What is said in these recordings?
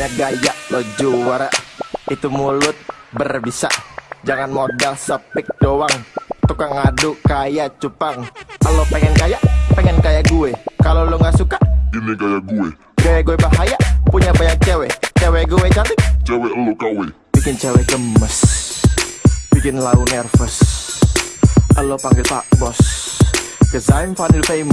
Banyak gaya lo juara Itu mulut berbisa. Jangan modal sepik doang Tukang ngadu kayak cupang. Kalau pengen kaya, pengen kayak gue. Kalau lo gak suka, Ini kayak gue. gaya gue bahaya. Punya banyak cewek Cewek gue cantik, Cewek lu kawe. Bikin cewek gemes Bikin lau nervous. Lo panggil pak bos Cause I'm finally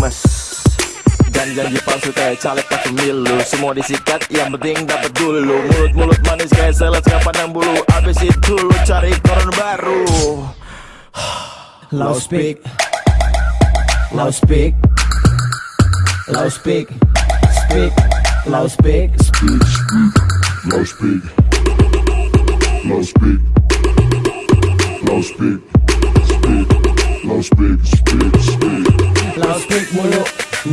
famous Janji-janji palsu kayak caleg pas pemilu. Semua disikat yang penting dapat dulu. Mulut-mulut manis kayak selet nggak pandang bulu. Abis itu lu cari koron baru. Loud speak Loud speak Loud speak. Speak Loud speak Speak, speak Low speak Low speak. Low speak Speak. Low speak, speak, speak Loud speak mulu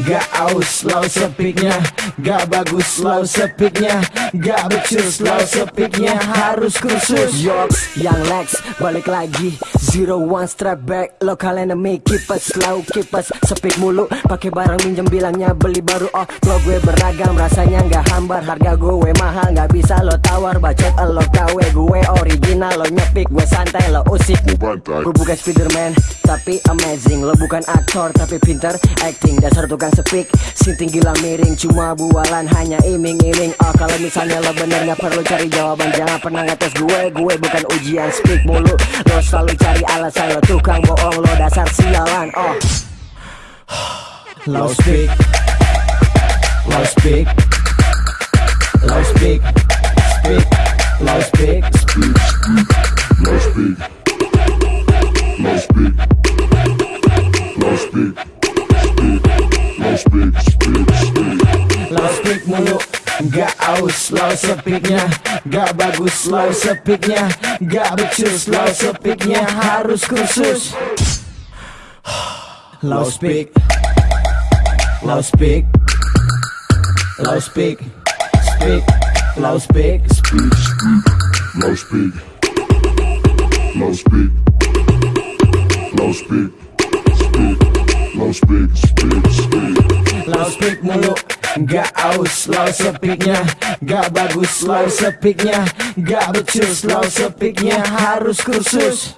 Gak aus Loud speaknya Gak bagus Loud speaknya Gak becus Loud speaknya Harus kursus Yoks Yang Lex Balik lagi Zero one strap back Local enemy Keep us slow Keep us speak mulu. Pakai barang minjem bilangnya beli baru. Oh lo gue beragam Rasanya gak hambar. Harga gue mahal Gak bisa lo tawar. Bacot lo kawe Gue original. Lo nyepik Gue santai Lo usik. Gue bukan Spiderman tapi amazing. Lo bukan aktor tapi pinter. Acting Dasar tukang speak Sinting gila miring Cuma bualan hanya iming-iming. Oh kalau misalnya lo bener gak perlu cari jawaban. Jangan pernah ngetes gue. Gue bukan ujian speak mulu. Lo selalu cari alasan Lo tukang bohong Lo dasar sialan Oh Low speak Low speak Low speak Speak Low Speak, speak Low speak Low speak Low speak Speak Low speak, speak, speak Low speak mulu Gak aus low speaknya Gak bagus low speaknya Gak becus low speaknya Harus kursus Low speak. Low speak. Low speak. Speak. Low speak. Speak, speak. Low speak. Low speak. Low speak. Speak. Low speak, speak, speak. Low speak mulu Gak aus low speaknya Gak bagus low speaknya Gak becus low speaknya Harus kursus